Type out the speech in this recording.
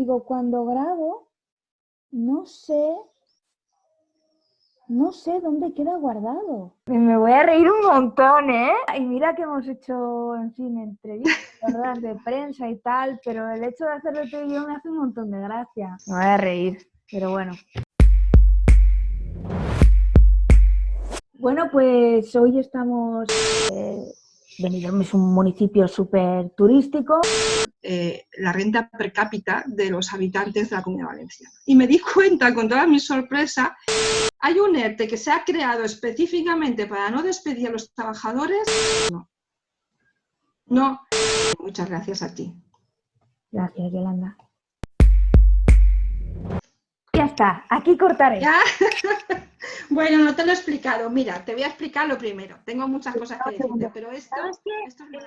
digo, cuando grabo, no sé, no sé dónde queda guardado. Me voy a reír un montón, ¿eh? Y mira que hemos hecho, en fin, entrevistas, de prensa y tal, pero el hecho de hacerlo tú y me hace un montón de gracia. Me voy a reír, pero bueno. Bueno, pues hoy estamos... Eh, Benidorm es un municipio súper turístico. Eh, la renta per cápita de los habitantes de la Comunidad Valenciana. Y me di cuenta, con toda mi sorpresa, hay un ERTE que se ha creado específicamente para no despedir a los trabajadores. No. No. Muchas gracias a ti. Gracias, Yolanda. Está, aquí cortaré. ¿Ya? bueno, no te lo he explicado. Mira, te voy a explicar lo primero. Tengo muchas cosas que decirte, pero esto, esto es